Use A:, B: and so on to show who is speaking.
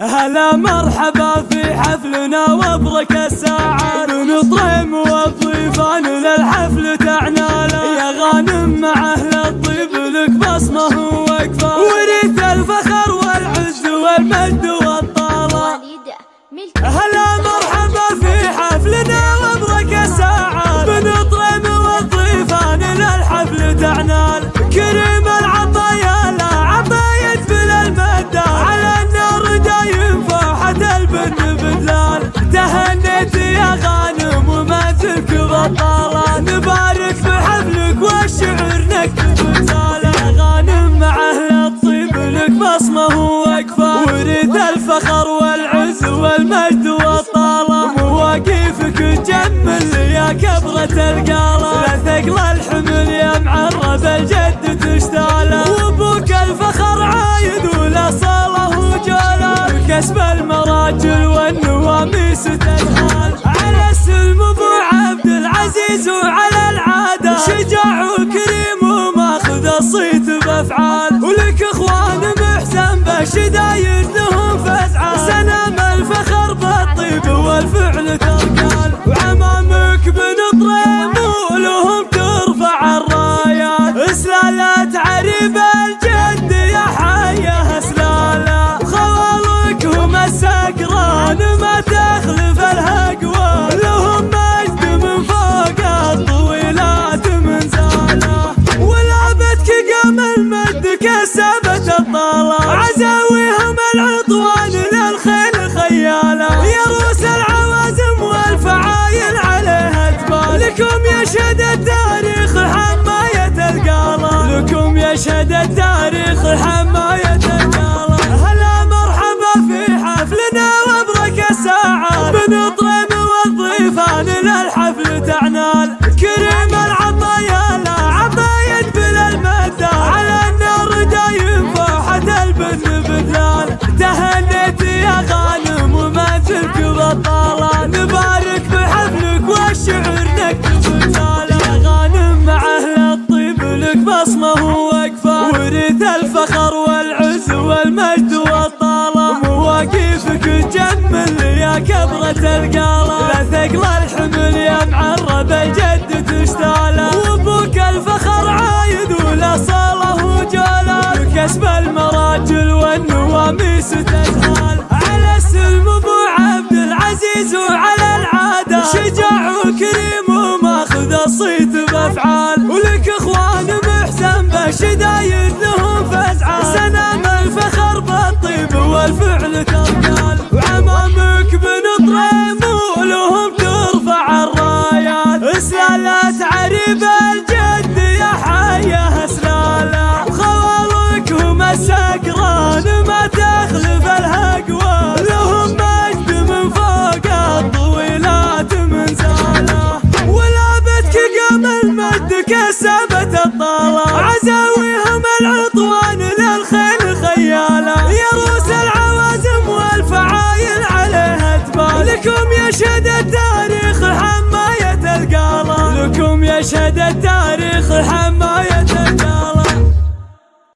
A: هلا مرحبا في حفلنا وابرك الساعات. بنطرم والضيفان للحفل تعنالا بطالة نبارك في حفلك والشعر نكتب رسالة غانم مع أهل الطيب لك بصمة ووقفه وريد الفخر والعز والمجد والطالة مواقفك تجمل يا كبرة القالة لا ثقل الحمل يا معرب الجد الصيت بافعال ولك العطوان للخيل خياله يا روس العوازم والفعايل عليها تبال لكم يشهد التاريخ حماية القالة لكم يشهد التاريخ حماية القالة هلا مرحبا في حفلنا وأبرك الساعات. بنطرم والضيفان للحفل تعنال. كبرة القالة لا ثقل الحمل يا معرب الجد تشتاله وابوك الفخر عايد ولا صاله وجاله كسب المراجل والنواميس تجهال على السلم أبو عبد العزيز وعلى العادة. شجاع وكريم وماخذ الصيت بأفعال. ولك إخوان محسن بشدايد لهم فزعه سنام الفخر بالطيب والفعل ترقال कैसा